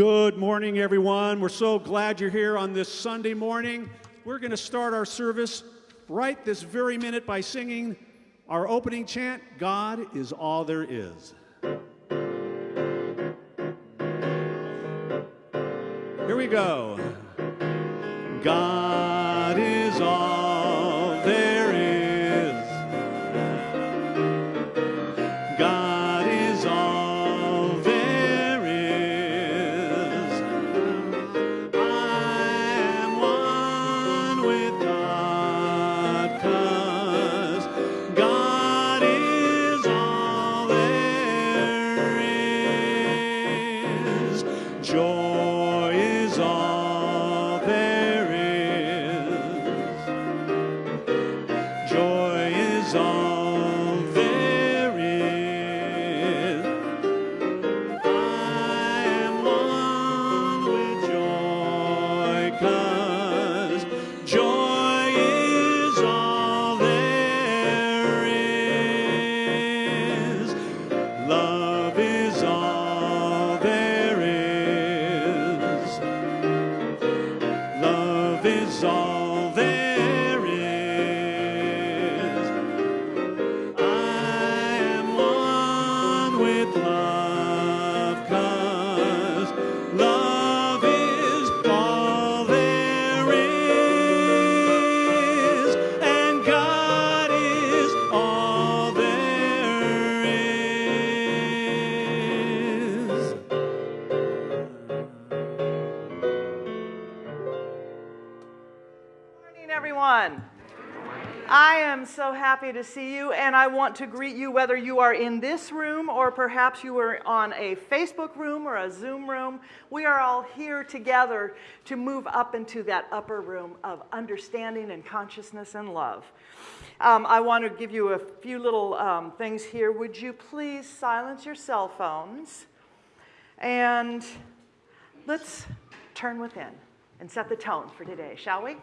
Good morning, everyone. We're so glad you're here on this Sunday morning. We're going to start our service right this very minute by singing our opening chant God is all there is. Here we go. God to see you, and I want to greet you whether you are in this room or perhaps you are on a Facebook room or a Zoom room. We are all here together to move up into that upper room of understanding and consciousness and love. Um, I want to give you a few little um, things here. Would you please silence your cell phones? And let's turn within and set the tone for today, shall we?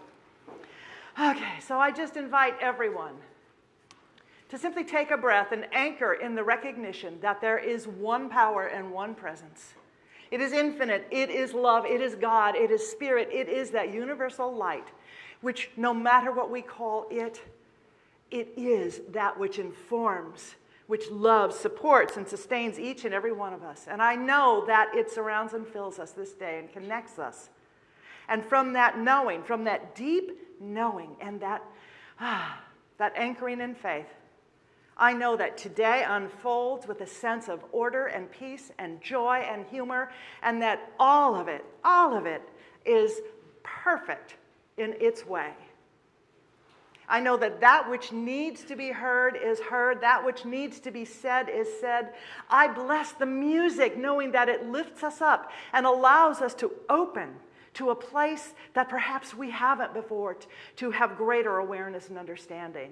Okay, so I just invite everyone to simply take a breath and anchor in the recognition that there is one power and one presence. It is infinite, it is love, it is God, it is spirit, it is that universal light, which no matter what we call it, it is that which informs, which loves, supports, and sustains each and every one of us. And I know that it surrounds and fills us this day and connects us. And from that knowing, from that deep knowing and that, ah, that anchoring in faith, I know that today unfolds with a sense of order and peace and joy and humor, and that all of it, all of it is perfect in its way. I know that that which needs to be heard is heard, that which needs to be said is said. I bless the music, knowing that it lifts us up and allows us to open to a place that perhaps we haven't before, to have greater awareness and understanding.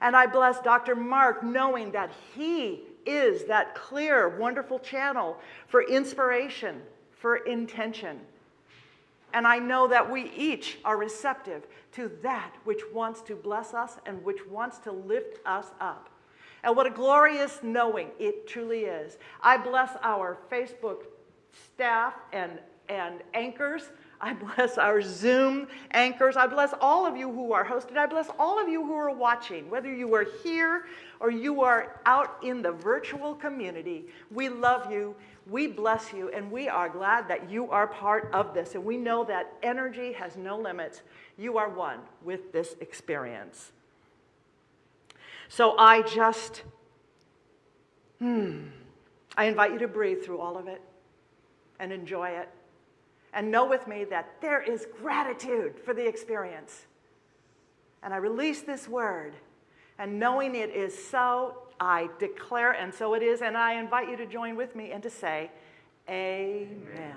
And I bless Dr. Mark, knowing that he is that clear, wonderful channel for inspiration, for intention. And I know that we each are receptive to that which wants to bless us and which wants to lift us up. And what a glorious knowing it truly is. I bless our Facebook staff and, and anchors. I bless our Zoom anchors. I bless all of you who are hosted. I bless all of you who are watching, whether you are here or you are out in the virtual community. We love you, we bless you, and we are glad that you are part of this. And we know that energy has no limits. You are one with this experience. So I just, hmm, I invite you to breathe through all of it and enjoy it. And know with me that there is gratitude for the experience. And I release this word, and knowing it is so, I declare, and so it is, and I invite you to join with me and to say, Amen.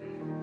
I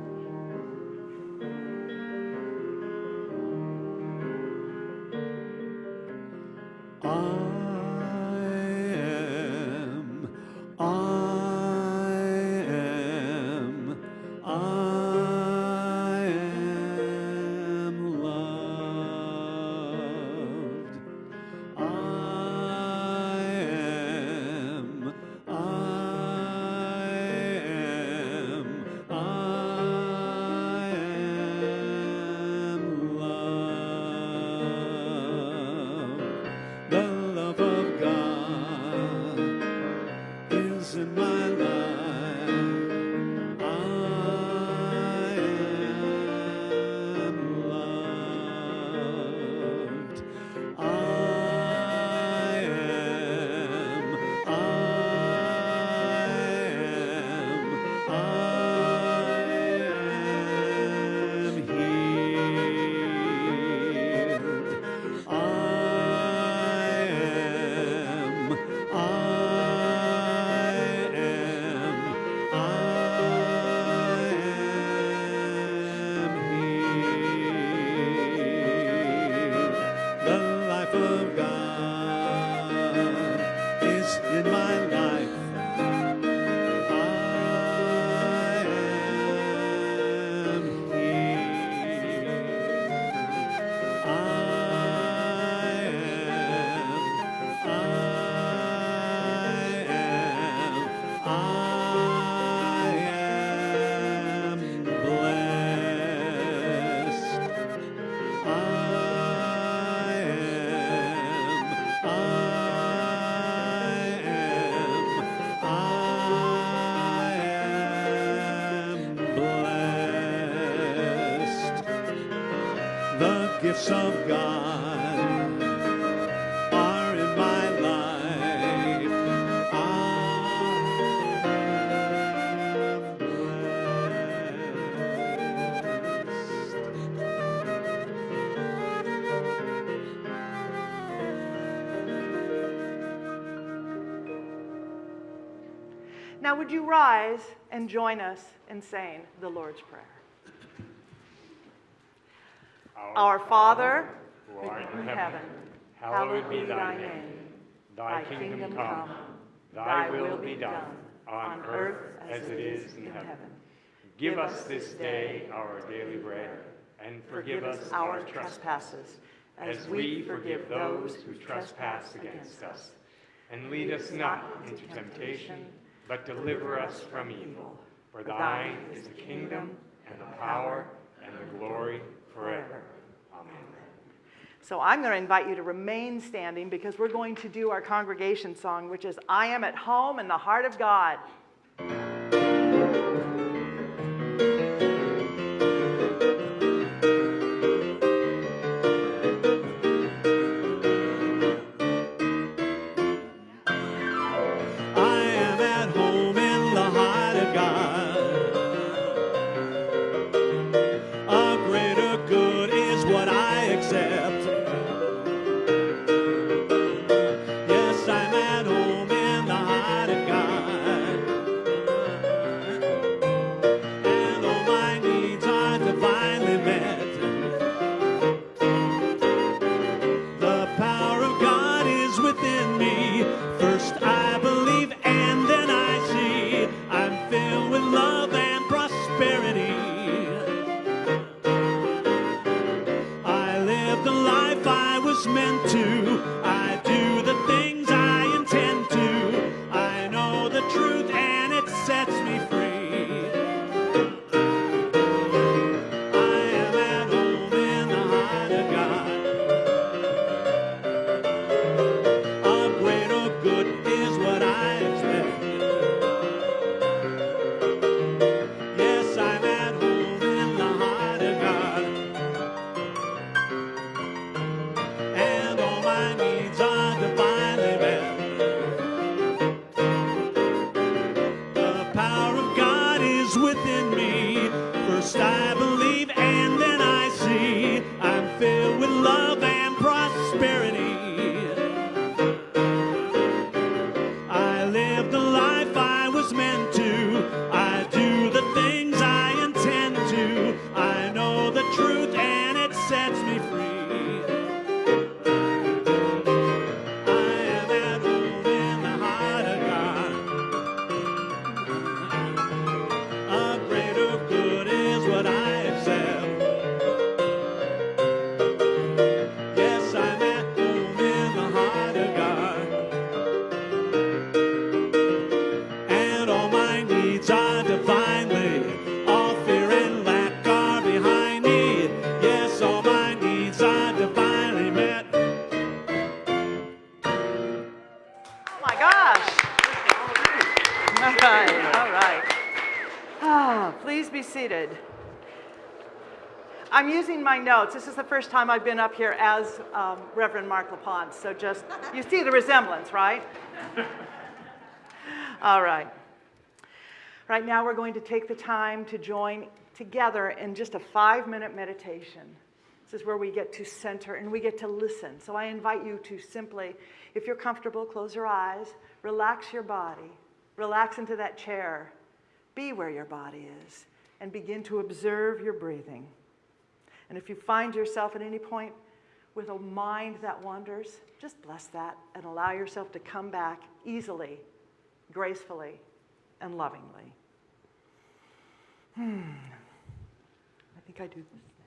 would you rise and join us in saying the Lord's Prayer? Our Father, who art in heaven, hallowed be thy name. Thy kingdom come, thy will be done, on earth as it is in heaven. Give us this day our daily bread, and forgive us our trespasses, as we forgive those who trespass against us. And lead us not into temptation, but deliver us from evil. For thine is the kingdom, and the power, and the glory forever. Amen. So I'm going to invite you to remain standing because we're going to do our congregation song, which is I Am at Home in the Heart of God. Notes. This is the first time I've been up here as um, Reverend Mark LaPont, so just, you see the resemblance, right? All right. Right now, we're going to take the time to join together in just a five minute meditation. This is where we get to center and we get to listen. So I invite you to simply, if you're comfortable, close your eyes, relax your body, relax into that chair, be where your body is, and begin to observe your breathing. And if you find yourself at any point with a mind that wanders, just bless that and allow yourself to come back easily, gracefully, and lovingly. Hmm. I think I do this now.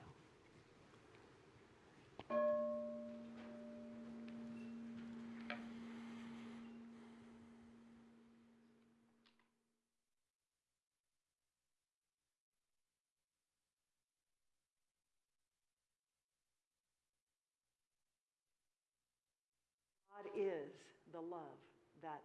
God is the love that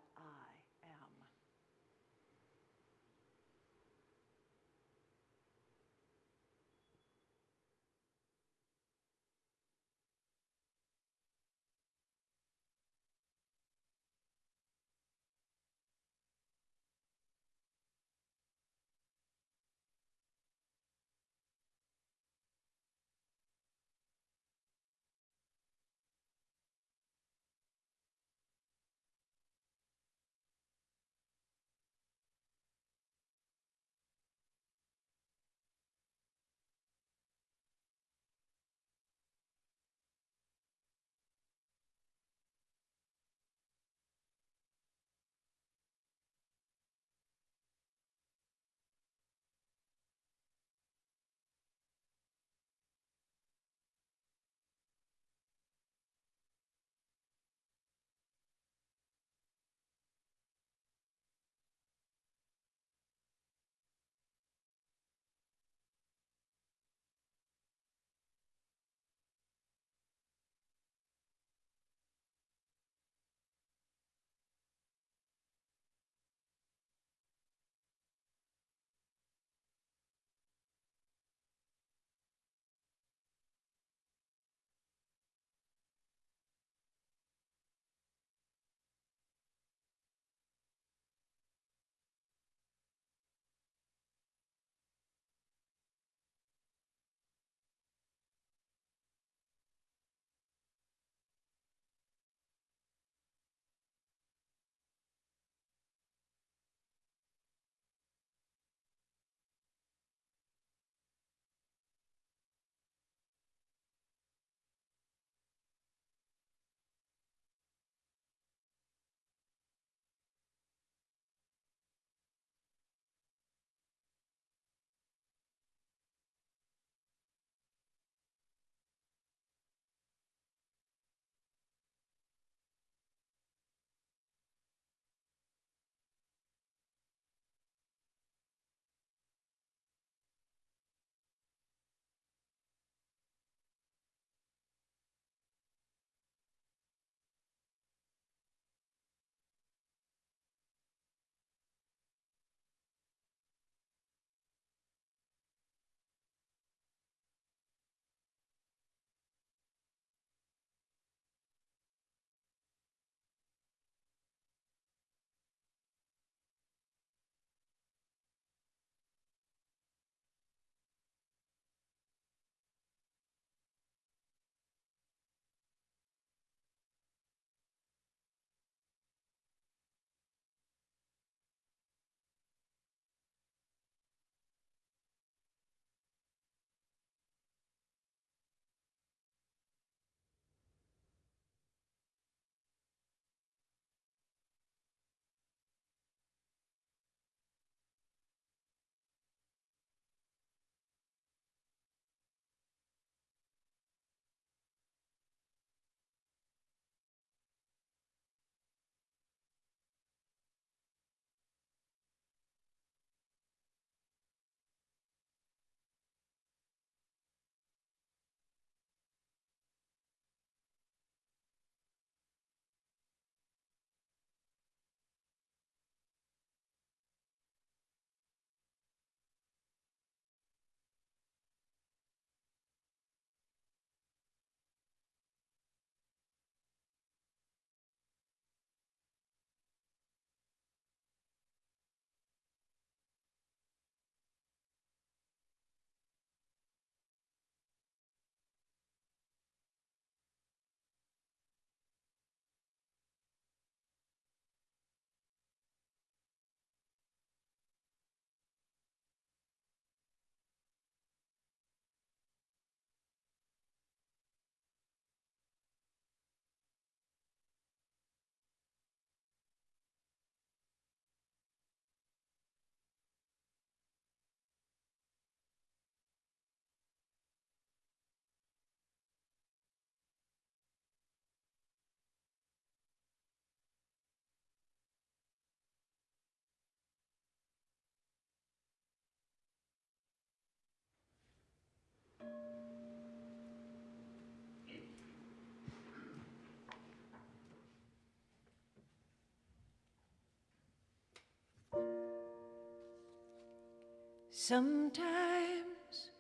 Sometimes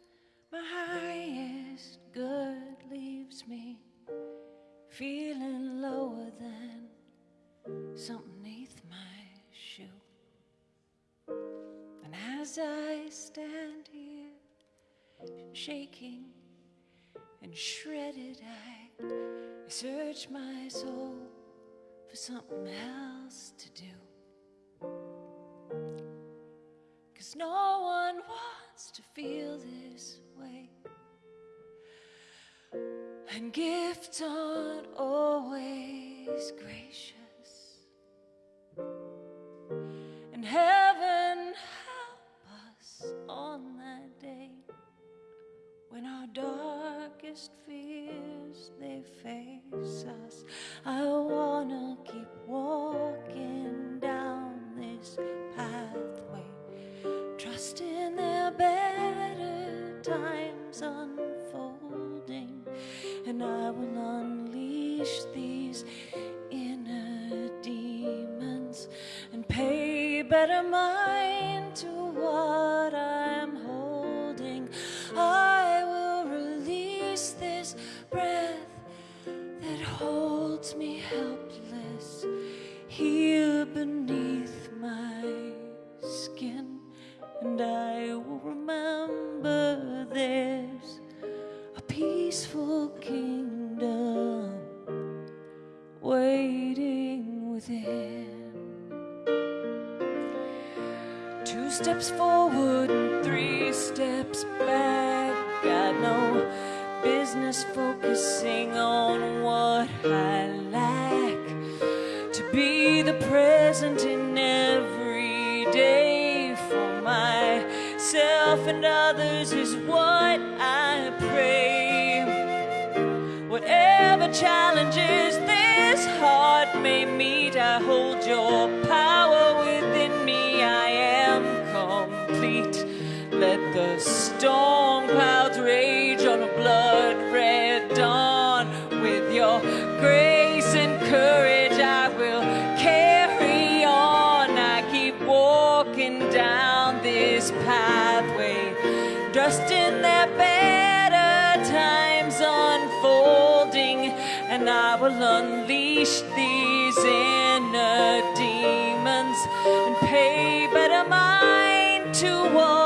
my highest good leaves me feeling lower than something neath my shoe. And as I stand here shaking and shredded, I search my soul for something else to do. Cause no wants to feel this way. And gifts aren't always better mind steps forward and three steps back. Got no business focusing on what I lack. To be the present in every day for myself and others is storm clouds rage on a blood red dawn. With your grace and courage, I will carry on. I keep walking down this pathway, in that better times unfolding, and I will unleash these inner demons and pay better mind to what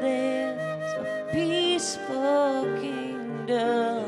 there's a peaceful kingdom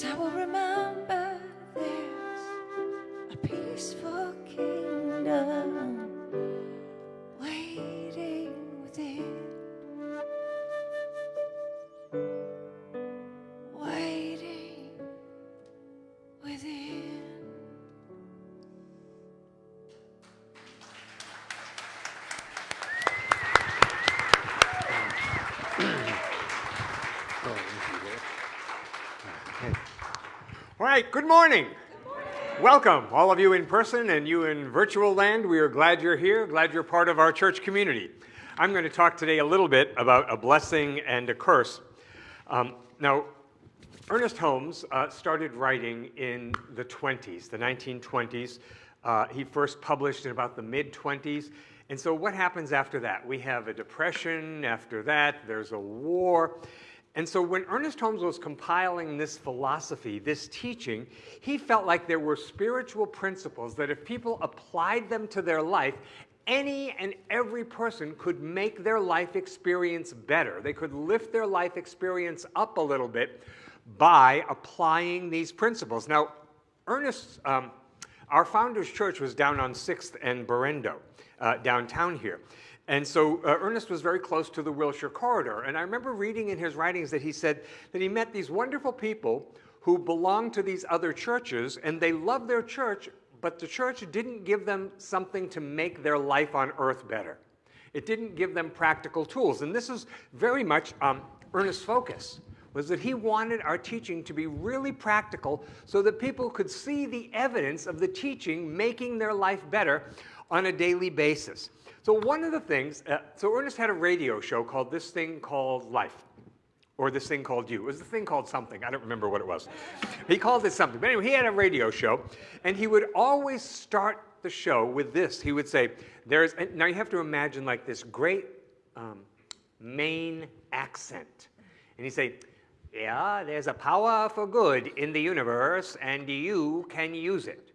Cause I will remember there's a peaceful right, good morning. Welcome, all of you in person and you in virtual land. We are glad you're here, glad you're part of our church community. I'm going to talk today a little bit about a blessing and a curse. Um, now, Ernest Holmes uh, started writing in the 20s, the 1920s. Uh, he first published in about the mid 20s. And so, what happens after that? We have a depression. After that, there's a war. And so when Ernest Holmes was compiling this philosophy, this teaching, he felt like there were spiritual principles that if people applied them to their life, any and every person could make their life experience better. They could lift their life experience up a little bit by applying these principles. Now, Ernest, um, our founder's church was down on 6th and Berendo, uh, downtown here. And so uh, Ernest was very close to the Wilshire corridor. And I remember reading in his writings that he said that he met these wonderful people who belonged to these other churches and they loved their church, but the church didn't give them something to make their life on earth better. It didn't give them practical tools. And this is very much um, Ernest's focus was that he wanted our teaching to be really practical so that people could see the evidence of the teaching making their life better on a daily basis. So one of the things, uh, so Ernest had a radio show called This Thing Called Life, or This Thing Called You. It was a thing called something. I don't remember what it was. He called it something. But anyway, he had a radio show, and he would always start the show with this. He would say, there's, now you have to imagine like this great um, accent. And he'd say, yeah, there's a power for good in the universe, and you can use it.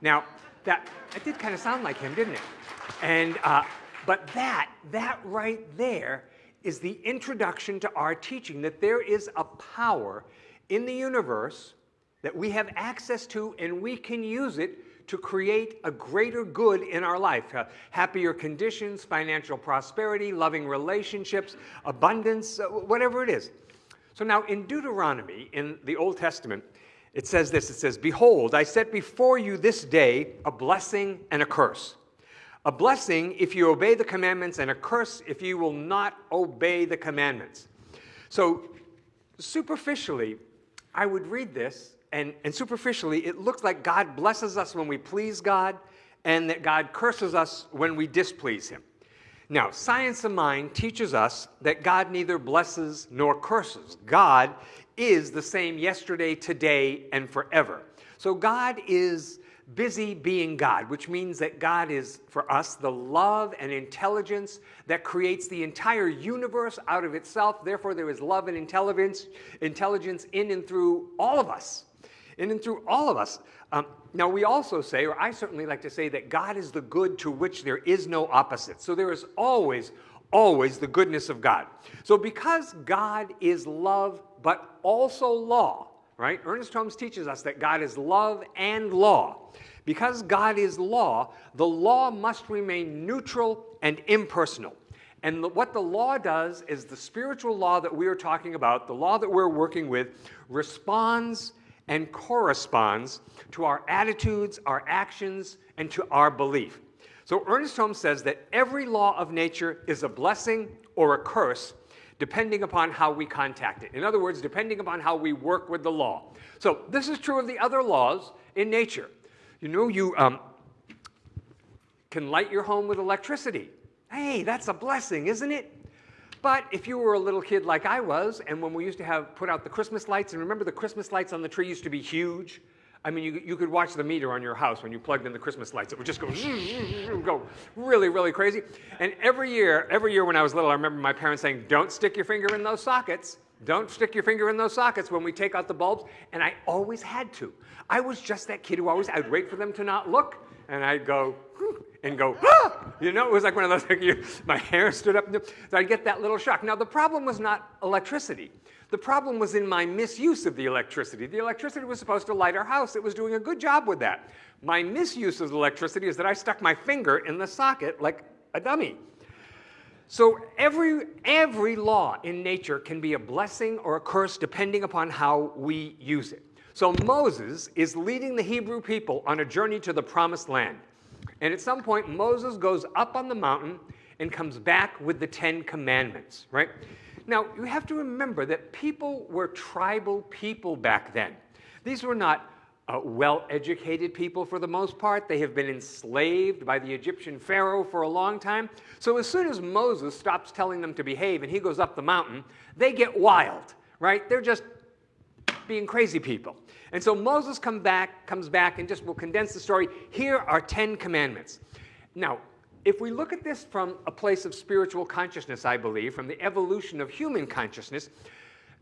Now, that, that did kind of sound like him, didn't it? And, uh, but that, that right there is the introduction to our teaching that there is a power in the universe that we have access to and we can use it to create a greater good in our life. Uh, happier conditions, financial prosperity, loving relationships, abundance, uh, whatever it is. So now in Deuteronomy, in the Old Testament, it says this, it says, Behold, I set before you this day a blessing and a curse. A blessing if you obey the commandments, and a curse if you will not obey the commandments. So, superficially, I would read this, and, and superficially, it looks like God blesses us when we please God, and that God curses us when we displease Him. Now, science of mind teaches us that God neither blesses nor curses. God is the same yesterday, today, and forever. So God is busy being God, which means that God is, for us, the love and intelligence that creates the entire universe out of itself. Therefore, there is love and intelligence, intelligence in and through all of us. In and through all of us. Um, now, we also say, or I certainly like to say, that God is the good to which there is no opposite. So there is always, always the goodness of God. So because God is love, but also law, right? Ernest Holmes teaches us that God is love and law. Because God is law, the law must remain neutral and impersonal. And the, what the law does is the spiritual law that we are talking about, the law that we're working with, responds and corresponds to our attitudes, our actions, and to our belief. So Ernest Holmes says that every law of nature is a blessing or a curse depending upon how we contact it. In other words, depending upon how we work with the law. So this is true of the other laws in nature. You know, you um, can light your home with electricity. Hey, that's a blessing, isn't it? But if you were a little kid like I was, and when we used to have put out the Christmas lights, and remember the Christmas lights on the tree used to be huge? I mean, you, you could watch the meter on your house when you plugged in the Christmas lights. It would just go, go really, really crazy. And every year, every year when I was little, I remember my parents saying, don't stick your finger in those sockets. Don't stick your finger in those sockets when we take out the bulbs. And I always had to. I was just that kid who always, I'd wait for them to not look, and I'd go, and go, ah! You know, it was like one of those, like you, my hair stood up. So I'd get that little shock. Now, the problem was not electricity. The problem was in my misuse of the electricity. The electricity was supposed to light our house. It was doing a good job with that. My misuse of the electricity is that I stuck my finger in the socket like a dummy. So every, every law in nature can be a blessing or a curse depending upon how we use it. So Moses is leading the Hebrew people on a journey to the promised land. And at some point, Moses goes up on the mountain and comes back with the Ten Commandments, right? Now, you have to remember that people were tribal people back then. These were not uh, well-educated people for the most part. They have been enslaved by the Egyptian Pharaoh for a long time. So as soon as Moses stops telling them to behave and he goes up the mountain, they get wild, right? They're just being crazy people. And so Moses come back, comes back and just will condense the story. Here are 10 commandments. Now, if we look at this from a place of spiritual consciousness, I believe, from the evolution of human consciousness,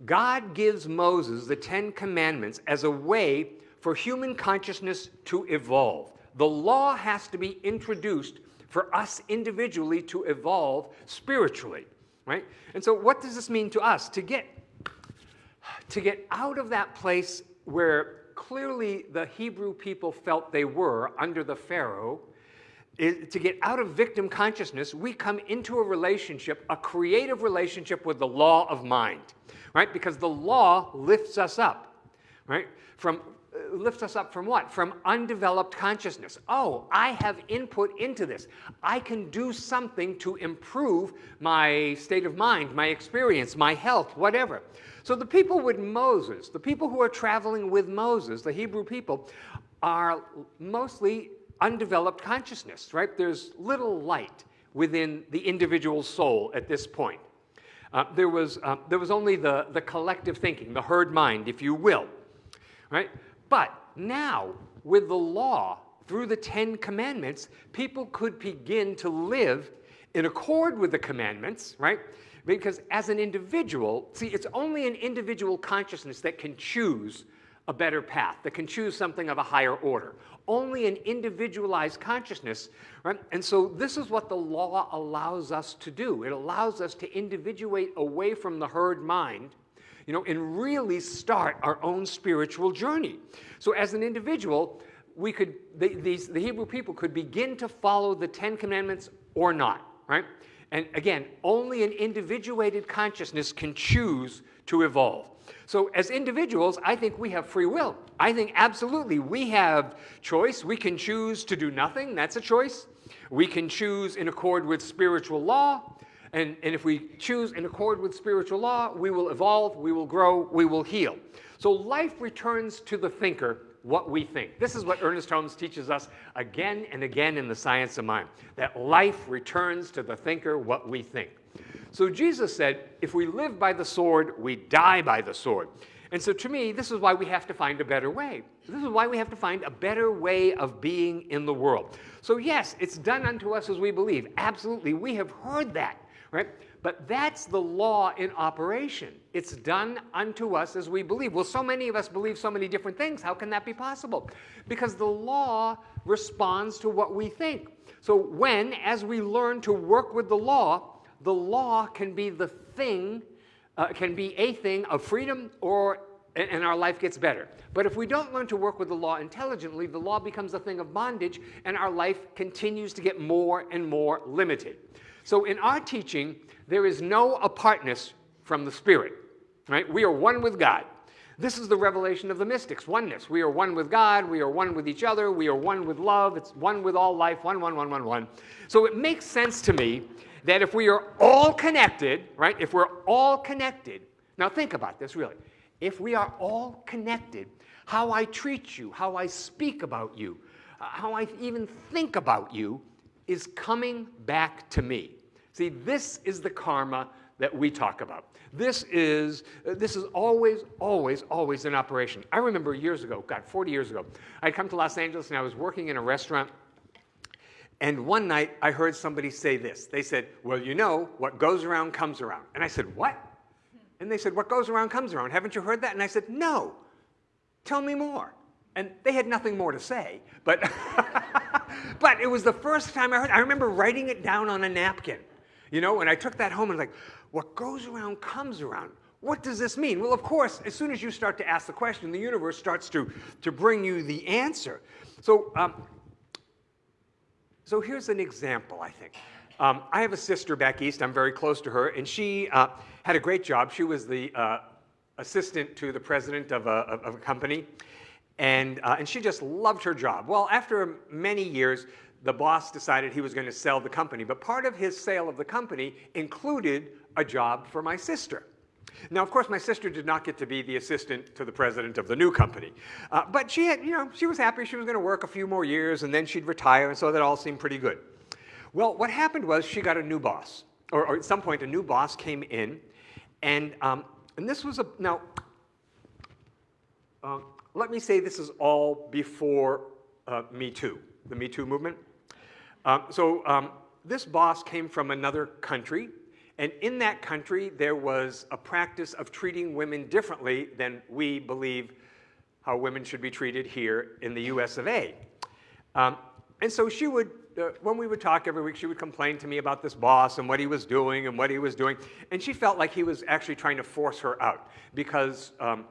God gives Moses the Ten Commandments as a way for human consciousness to evolve. The law has to be introduced for us individually to evolve spiritually, right? And so what does this mean to us? To get, to get out of that place where clearly the Hebrew people felt they were under the Pharaoh, to get out of victim consciousness, we come into a relationship, a creative relationship with the law of mind, right? Because the law lifts us up, right? From uh, lifts us up from what? From undeveloped consciousness. Oh, I have input into this. I can do something to improve my state of mind, my experience, my health, whatever. So the people with Moses, the people who are traveling with Moses, the Hebrew people, are mostly undeveloped consciousness, right? There's little light within the individual soul at this point. Uh, there, was, uh, there was only the, the collective thinking, the herd mind, if you will, right? But now, with the law, through the Ten Commandments, people could begin to live in accord with the commandments, right? Because as an individual, see, it's only an individual consciousness that can choose a better path, that can choose something of a higher order. Only an individualized consciousness, right? And so this is what the law allows us to do. It allows us to individuate away from the herd mind, you know, and really start our own spiritual journey. So as an individual, we could, the, these, the Hebrew people could begin to follow the Ten Commandments or not, right? And again, only an individuated consciousness can choose to evolve. So as individuals, I think we have free will. I think absolutely we have choice. We can choose to do nothing. That's a choice. We can choose in accord with spiritual law. And, and if we choose in accord with spiritual law, we will evolve, we will grow, we will heal. So life returns to the thinker what we think. This is what Ernest Holmes teaches us again and again in the science of mind, that life returns to the thinker what we think. So Jesus said, if we live by the sword, we die by the sword. And so to me, this is why we have to find a better way. This is why we have to find a better way of being in the world. So yes, it's done unto us as we believe. Absolutely, we have heard that, right? But that's the law in operation. It's done unto us as we believe. Well, so many of us believe so many different things. How can that be possible? Because the law responds to what we think. So when, as we learn to work with the law, the law can be the thing, uh, can be a thing of freedom or and our life gets better. But if we don't learn to work with the law intelligently, the law becomes a thing of bondage and our life continues to get more and more limited. So in our teaching, there is no apartness from the Spirit, right? We are one with God. This is the revelation of the mystics, oneness. We are one with God, we are one with each other, we are one with love, it's one with all life, one, one, one, one, one. So it makes sense to me that if we are all connected, right, if we're all connected, now think about this really. If we are all connected, how I treat you, how I speak about you, uh, how I even think about you is coming back to me. See, this is the karma that we talk about. This is, uh, this is always, always, always in operation. I remember years ago, God, 40 years ago, I'd come to Los Angeles and I was working in a restaurant and one night I heard somebody say this. They said, well, you know, what goes around comes around. And I said, what? And they said, what goes around comes around. Haven't you heard that? And I said, no. Tell me more. And they had nothing more to say. But, but it was the first time I heard I remember writing it down on a napkin. You know, and I took that home and like, what goes around comes around. What does this mean? Well, of course, as soon as you start to ask the question, the universe starts to, to bring you the answer. So um, so here's an example, I think. Um, I have a sister back east. I'm very close to her, and she uh, had a great job. She was the uh, assistant to the president of a, of a company, and, uh, and she just loved her job. Well, after many years, the boss decided he was going to sell the company, but part of his sale of the company included a job for my sister. Now, of course, my sister did not get to be the assistant to the president of the new company. Uh, but she had, you know, she was happy she was going to work a few more years and then she'd retire, and so that all seemed pretty good. Well, what happened was she got a new boss, or, or at some point a new boss came in, and, um, and this was a, now, uh, let me say this is all before uh, Me Too, the Me Too movement. Um, so um, this boss came from another country, and in that country there was a practice of treating women differently than we believe how women should be treated here in the US of A. Um, and so she would, uh, when we would talk every week, she would complain to me about this boss and what he was doing and what he was doing. And she felt like he was actually trying to force her out because um,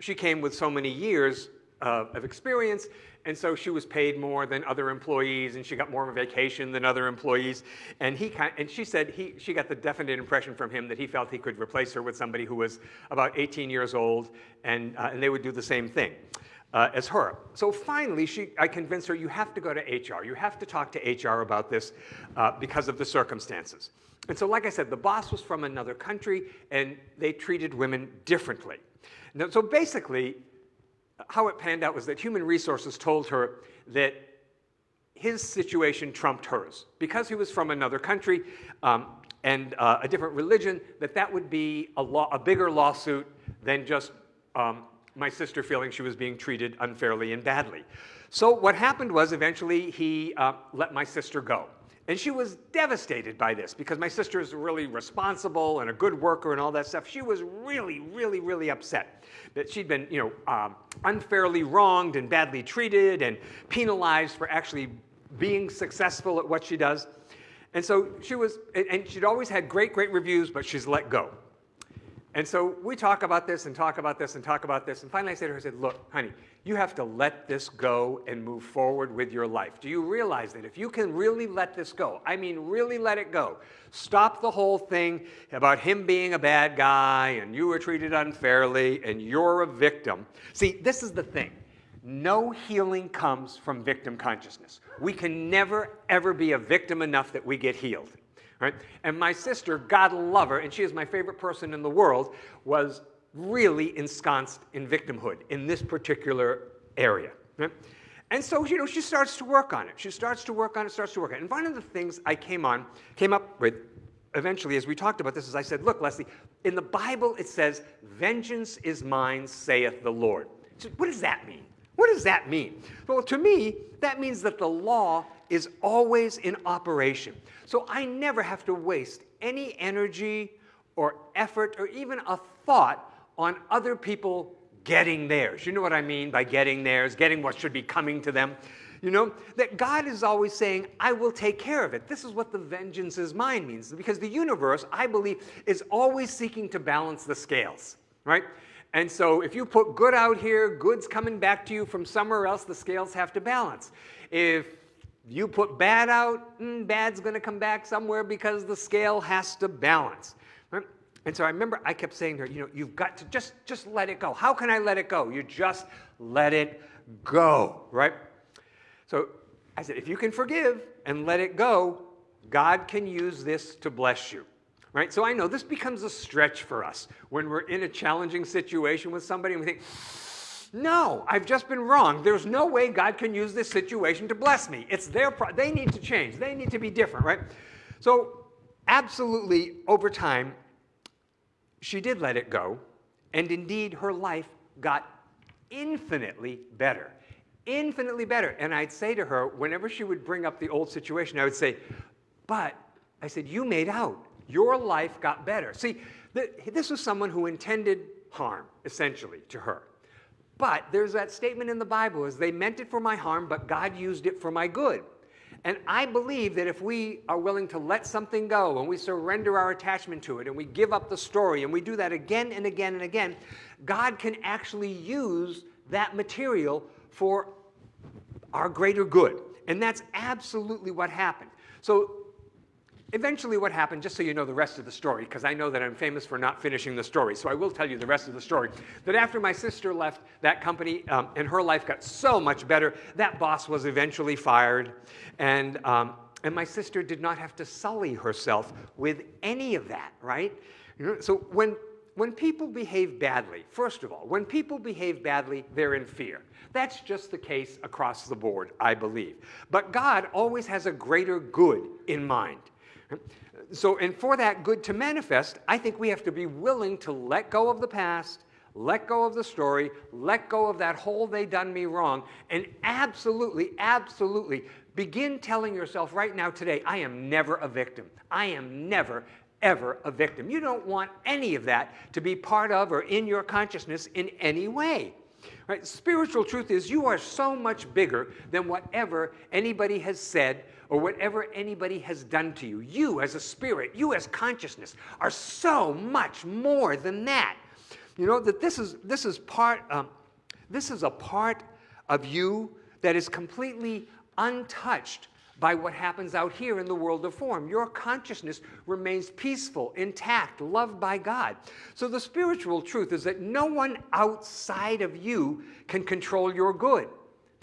she came with so many years uh, of experience, and so she was paid more than other employees, and she got more of a vacation than other employees. And he kind, of, and she said he, she got the definite impression from him that he felt he could replace her with somebody who was about 18 years old, and, uh, and they would do the same thing. Uh, as her. So finally, she, I convinced her, you have to go to HR. You have to talk to HR about this uh, because of the circumstances. And so, like I said, the boss was from another country, and they treated women differently. Now, so basically, how it panned out was that Human Resources told her that his situation trumped hers. Because he was from another country um, and uh, a different religion, that that would be a, law, a bigger lawsuit than just um, my sister feeling she was being treated unfairly and badly. So what happened was eventually he uh, let my sister go. And she was devastated by this because my sister is really responsible and a good worker and all that stuff. She was really, really, really upset that she'd been, you know, um, unfairly wronged and badly treated and penalized for actually being successful at what she does. And so she was, and she'd always had great, great reviews, but she's let go. And so we talk about this and talk about this and talk about this. And finally I said to her, I said, look, honey, you have to let this go and move forward with your life. Do you realize that if you can really let this go, I mean really let it go, stop the whole thing about him being a bad guy and you were treated unfairly and you're a victim. See, this is the thing. No healing comes from victim consciousness. We can never, ever be a victim enough that we get healed. Right? And my sister, God love her, and she is my favorite person in the world, was really ensconced in victimhood in this particular area. Right? And so, you know, she starts to work on it. She starts to work on it, starts to work on it. And one of the things I came on, came up with eventually as we talked about this is I said, look, Leslie, in the Bible it says, vengeance is mine, saith the Lord. So what does that mean? What does that mean? Well, to me, that means that the law is always in operation. So I never have to waste any energy or effort or even a thought on other people getting theirs. You know what I mean by getting theirs, getting what should be coming to them. You know, that God is always saying, I will take care of it. This is what the vengeance is mine means. Because the universe, I believe, is always seeking to balance the scales, right? And so if you put good out here, good's coming back to you from somewhere else, the scales have to balance. If you put bad out, mm, bad's going to come back somewhere because the scale has to balance. And so I remember I kept saying to her, you know, you've got to just, just let it go. How can I let it go? You just let it go, right? So I said, if you can forgive and let it go, God can use this to bless you right? So I know this becomes a stretch for us when we're in a challenging situation with somebody and we think, no, I've just been wrong. There's no way God can use this situation to bless me. It's their pro- they need to change. They need to be different, right? So absolutely over time she did let it go and indeed her life got infinitely better. Infinitely better. And I'd say to her whenever she would bring up the old situation, I would say, "But I said, you made out your life got better. See, this was someone who intended harm, essentially, to her. But there's that statement in the Bible is they meant it for my harm, but God used it for my good. And I believe that if we are willing to let something go and we surrender our attachment to it and we give up the story and we do that again and again and again, God can actually use that material for our greater good. And that's absolutely what happened. So Eventually what happened, just so you know the rest of the story, because I know that I'm famous for not finishing the story, so I will tell you the rest of the story, that after my sister left that company um, and her life got so much better, that boss was eventually fired, and, um, and my sister did not have to sully herself with any of that, right? So when when people behave badly, first of all, when people behave badly, they're in fear. That's just the case across the board, I believe. But God always has a greater good in mind. So, and for that good to manifest, I think we have to be willing to let go of the past, let go of the story, let go of that whole they done me wrong, and absolutely, absolutely begin telling yourself right now today, I am never a victim. I am never, ever a victim. You don't want any of that to be part of or in your consciousness in any way. Right? Spiritual truth is you are so much bigger than whatever anybody has said or whatever anybody has done to you. You as a spirit, you as consciousness are so much more than that. You know that this is this is part um, this is a part of you that is completely untouched by what happens out here in the world of form. Your consciousness remains peaceful, intact, loved by God. So the spiritual truth is that no one outside of you can control your good.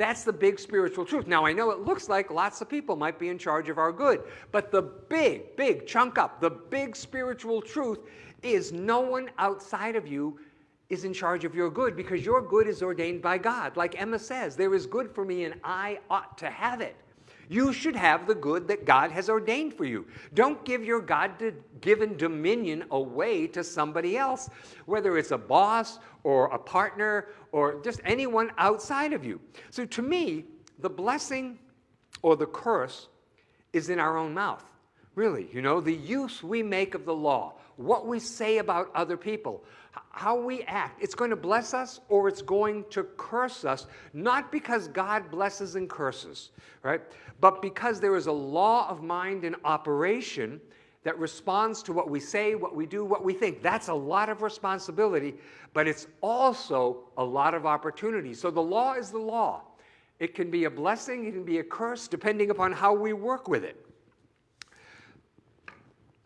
That's the big spiritual truth. Now, I know it looks like lots of people might be in charge of our good, but the big, big chunk up, the big spiritual truth is no one outside of you is in charge of your good because your good is ordained by God. Like Emma says, there is good for me and I ought to have it. You should have the good that God has ordained for you. Don't give your God given dominion away to somebody else, whether it's a boss or a partner or just anyone outside of you. So to me, the blessing or the curse is in our own mouth. Really, you know, the use we make of the law, what we say about other people, how we act. It's going to bless us or it's going to curse us, not because God blesses and curses, right? But because there is a law of mind in operation that responds to what we say, what we do, what we think. That's a lot of responsibility, but it's also a lot of opportunity. So the law is the law. It can be a blessing, it can be a curse, depending upon how we work with it.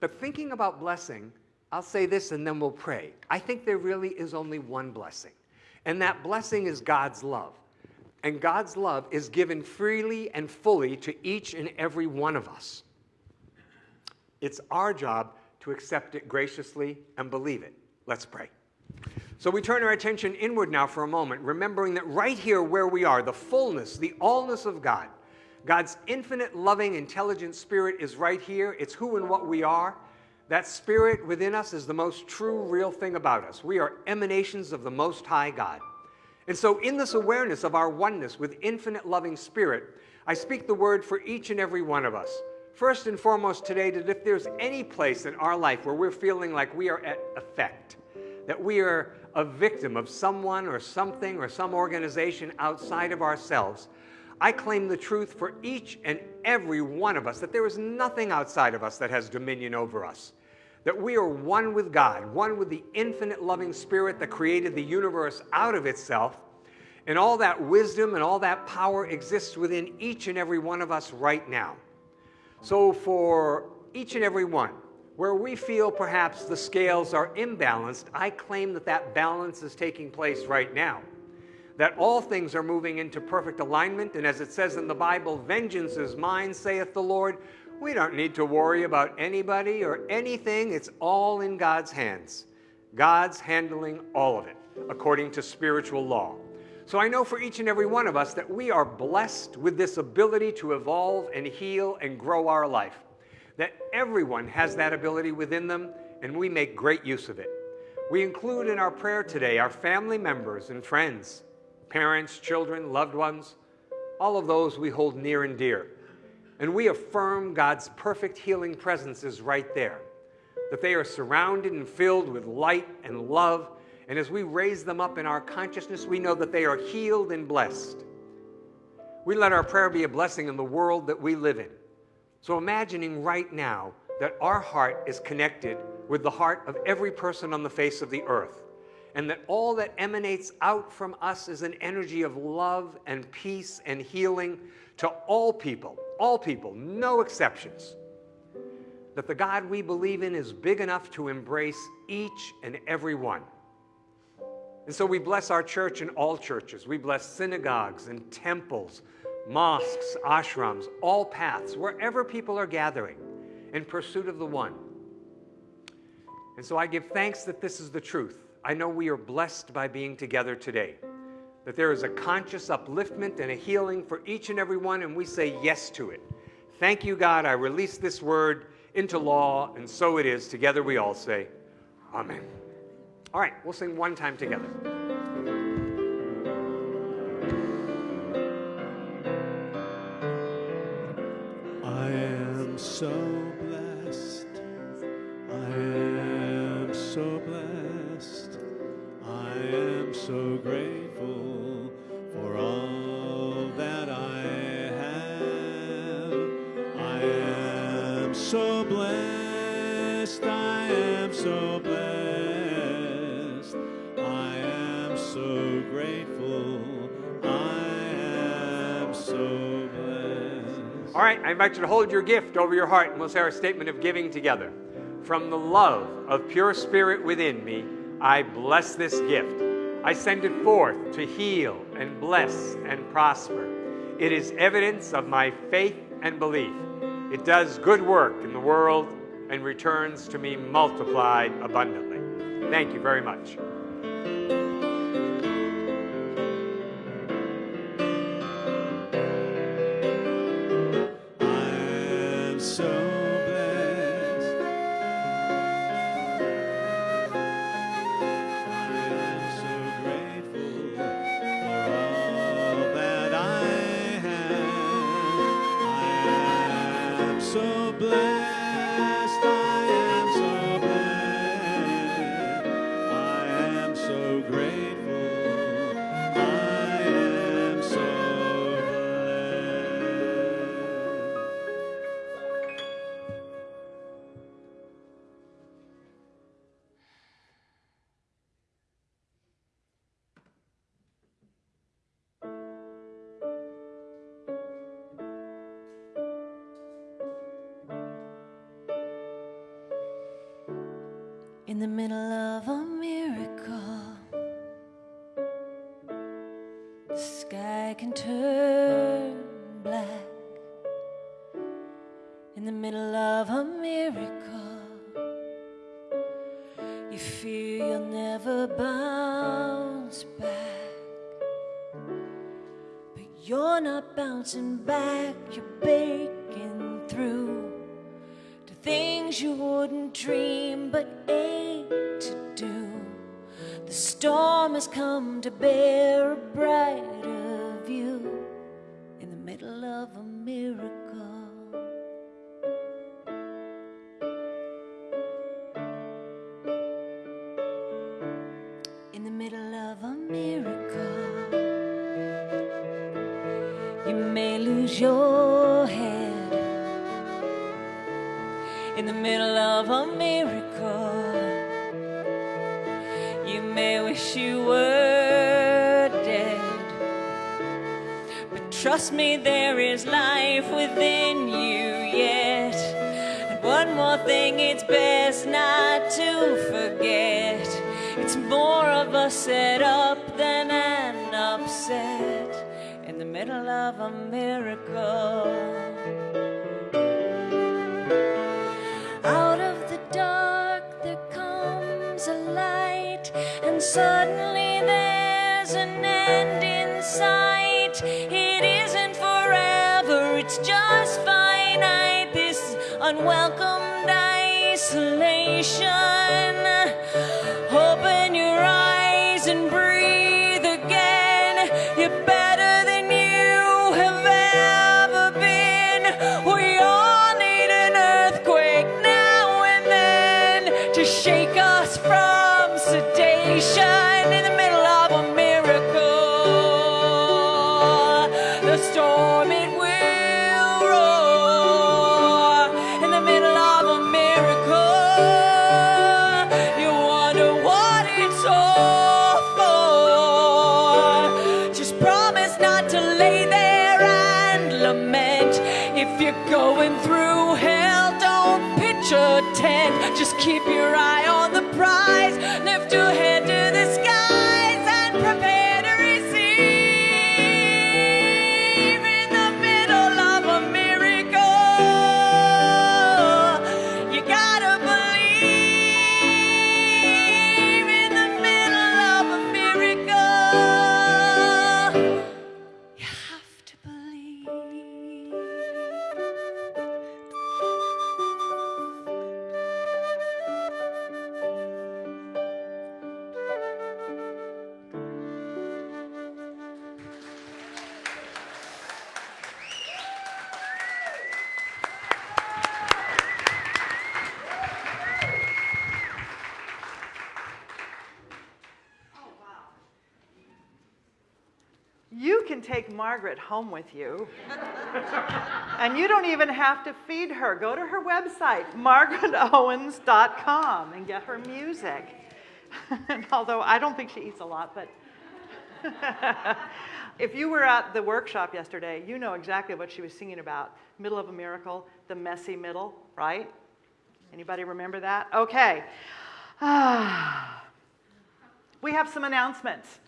But thinking about blessing, I'll say this and then we'll pray. I think there really is only one blessing, and that blessing is God's love. And God's love is given freely and fully to each and every one of us. It's our job to accept it graciously and believe it. Let's pray. So we turn our attention inward now for a moment, remembering that right here where we are, the fullness, the allness of God, God's infinite, loving, intelligent spirit is right here. It's who and what we are. That spirit within us is the most true, real thing about us. We are emanations of the Most High God. And so, in this awareness of our oneness with infinite loving spirit, I speak the word for each and every one of us. First and foremost today, that if there's any place in our life where we're feeling like we are at effect, that we are a victim of someone or something or some organization outside of ourselves, I claim the truth for each and every one of us that there is nothing outside of us that has dominion over us. That we are one with God, one with the infinite loving spirit that created the universe out of itself. And all that wisdom and all that power exists within each and every one of us right now. So, for each and every one, where we feel perhaps the scales are imbalanced, I claim that that balance is taking place right now that all things are moving into perfect alignment. And as it says in the Bible, vengeance is mine, saith the Lord. We don't need to worry about anybody or anything. It's all in God's hands. God's handling all of it according to spiritual law. So I know for each and every one of us that we are blessed with this ability to evolve and heal and grow our life. That everyone has that ability within them, and we make great use of it. We include in our prayer today our family members and friends, parents, children, loved ones, all of those we hold near and dear. And we affirm God's perfect healing presence is right there, that they are surrounded and filled with light and love. And as we raise them up in our consciousness, we know that they are healed and blessed. We let our prayer be a blessing in the world that we live in. So imagining right now that our heart is connected with the heart of every person on the face of the earth and that all that emanates out from us is an energy of love and peace and healing to all people, all people, no exceptions. That the God we believe in is big enough to embrace each and every one. And so we bless our church and all churches. We bless synagogues and temples, mosques, ashrams, all paths, wherever people are gathering in pursuit of the one. And so I give thanks that this is the truth. I know we are blessed by being together today, that there is a conscious upliftment and a healing for each and every one, and we say yes to it. Thank you, God. I release this word into law, and so it is. Together we all say, Amen. All right, we'll sing one time together. Invite you to hold your gift over your heart and we'll say our statement of giving together. From the love of pure spirit within me, I bless this gift. I send it forth to heal and bless and prosper. It is evidence of my faith and belief. It does good work in the world and returns to me multiplied abundantly. Thank you very much. Lose your head in the middle of a miracle. You may wish you were dead, but trust me, there is life within you yet. And one more thing, it's best not to forget. It's more of a setup than an upset in the middle of a miracle. Out of the dark there comes a light, and suddenly there's an end in sight. It isn't forever, it's just finite. This unwelcomed isolation. Margaret home with you. and you don't even have to feed her. Go to her website, margaretowens.com, and get her music. Although I don't think she eats a lot, but if you were at the workshop yesterday, you know exactly what she was singing about. Middle of a miracle, the messy middle, right? Anybody remember that? Okay. we have some announcements,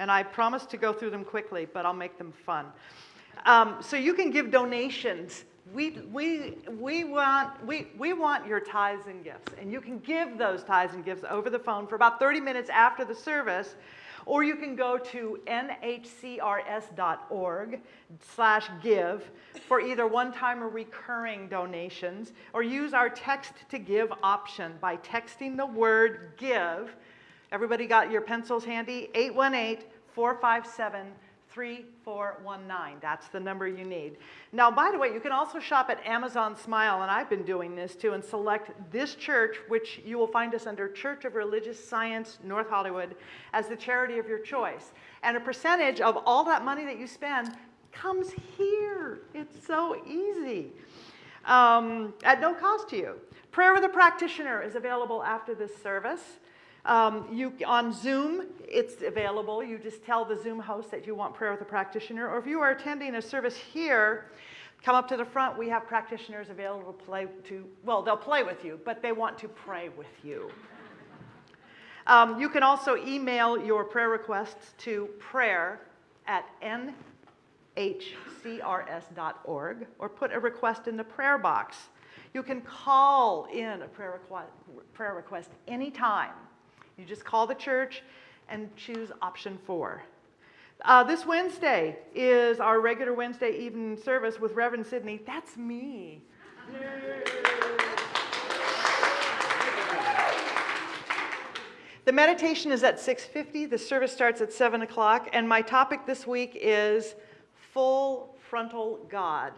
and I promise to go through them quickly, but I'll make them fun. Um, so you can give donations. We, we, we, want, we, we want your tithes and gifts, and you can give those tithes and gifts over the phone for about 30 minutes after the service or you can go to nhcrs.org slash give for either one-time or recurring donations, or use our text to give option by texting the word give. Everybody got your pencils handy? 818 457 3419. That's the number you need. Now, by the way, you can also shop at Amazon Smile, and I've been doing this too, and select this church, which you will find us under Church of Religious Science, North Hollywood, as the charity of your choice. And a percentage of all that money that you spend comes here. It's so easy. Um, at no cost to you. Prayer with a Practitioner is available after this service. Um, you, on Zoom, it's available. You just tell the Zoom host that you want prayer with a practitioner. Or if you are attending a service here, come up to the front. We have practitioners available to play to, well, they'll play with you, but they want to pray with you. Um, you can also email your prayer requests to prayer at nhcrs.org or put a request in the prayer box. You can call in a prayer request, prayer request anytime. You just call the church and choose option four. Uh, this Wednesday is our regular Wednesday evening service with Reverend Sidney. That's me. The meditation is at 6.50. The service starts at 7 o'clock. And my topic this week is full frontal God.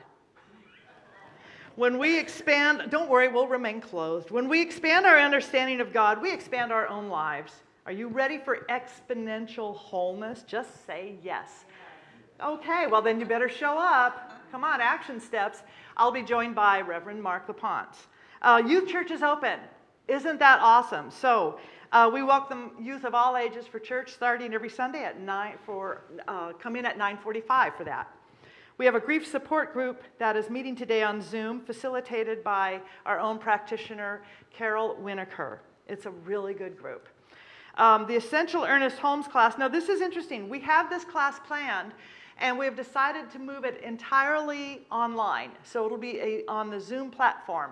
When we expand, don't worry, we'll remain closed. When we expand our understanding of God, we expand our own lives. Are you ready for exponential wholeness? Just say yes. Okay, well, then you better show up. Come on, action steps. I'll be joined by Reverend Mark LaPont. Uh, youth church is open. Isn't that awesome? So, uh, we welcome youth of all ages for church starting every Sunday at 9 for uh, come in at 9:45 for that. We have a grief support group that is meeting today on Zoom, facilitated by our own practitioner, Carol Winokur. It's a really good group. Um, the Essential Ernest Holmes class. Now, this is interesting. We have this class planned, and we have decided to move it entirely online. So it'll be a, on the Zoom platform.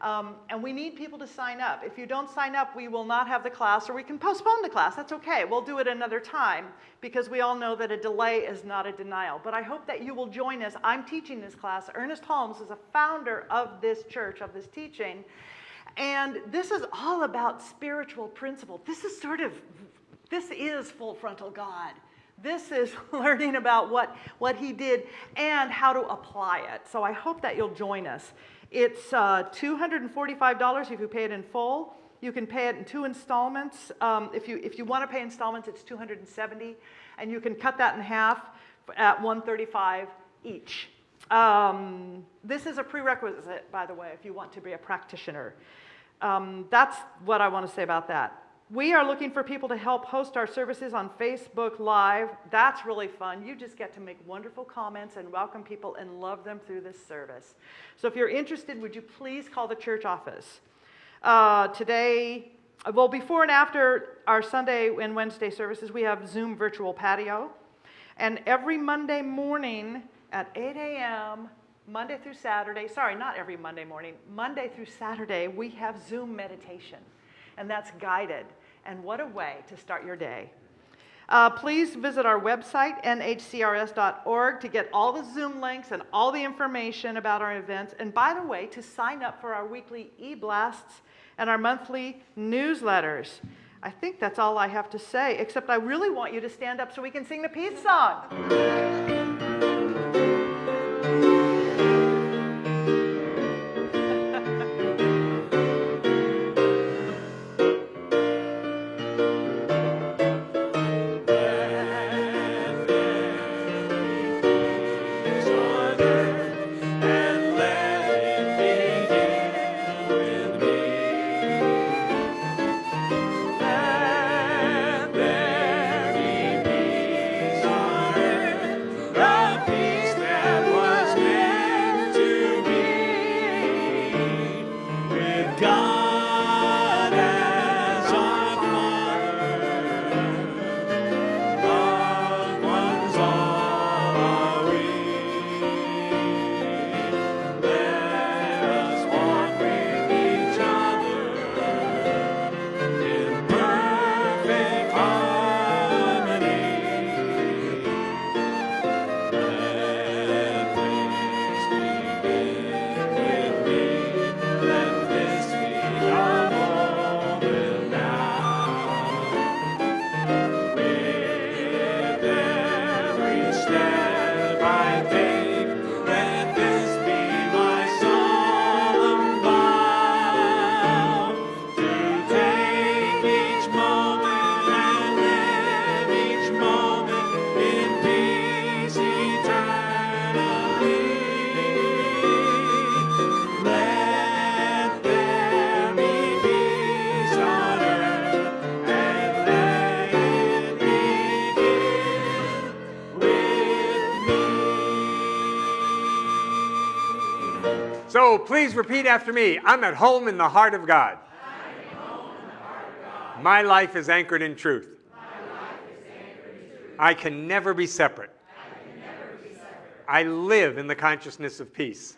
Um, and we need people to sign up. If you don't sign up, we will not have the class, or we can postpone the class. That's okay. We'll do it another time because we all know that a delay is not a denial. But I hope that you will join us. I'm teaching this class. Ernest Holmes is a founder of this church, of this teaching. And this is all about spiritual principle. This is sort of, this is full frontal God. This is learning about what, what he did and how to apply it. So I hope that you'll join us. It's uh, $245 if you pay it in full. You can pay it in two installments. Um, if, you, if you want to pay installments, it's 270 and you can cut that in half at 135 each. Um, this is a prerequisite, by the way, if you want to be a practitioner. Um, that's what I want to say about that. We are looking for people to help host our services on Facebook Live. That's really fun. You just get to make wonderful comments and welcome people and love them through this service. So if you're interested, would you please call the church office? Uh, today, well, before and after our Sunday and Wednesday services, we have Zoom virtual patio. And every Monday morning at 8 a.m., Monday through Saturday, sorry, not every Monday morning, Monday through Saturday, we have Zoom meditation. And that's guided. And what a way to start your day. Uh, please visit our website, nhcrs.org, to get all the Zoom links and all the information about our events. And by the way, to sign up for our weekly e blasts and our monthly newsletters. I think that's all I have to say, except I really want you to stand up so we can sing the peace song. Please repeat after me. I'm at home in the heart of God. My life is anchored in truth. I can never be separate. I live in the consciousness of peace.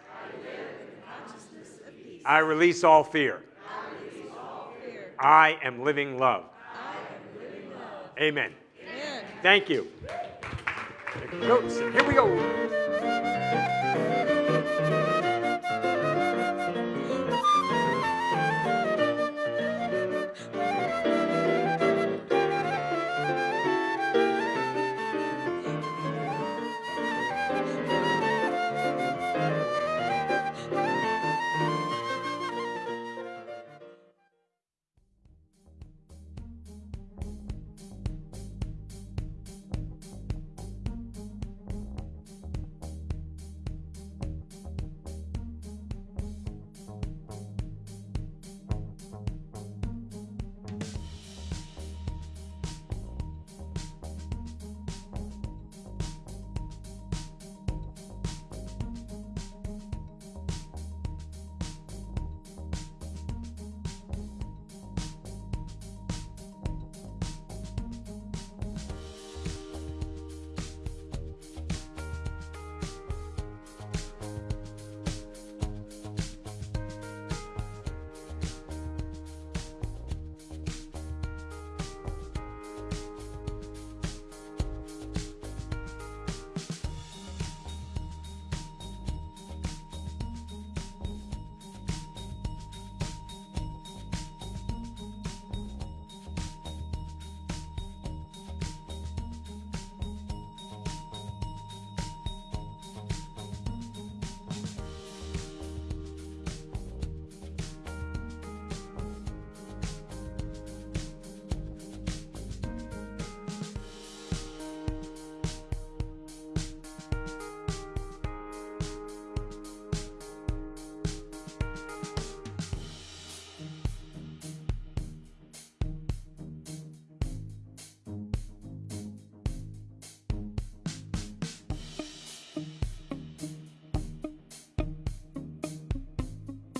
I release all fear. I am living love. Amen. Thank you. Here we go.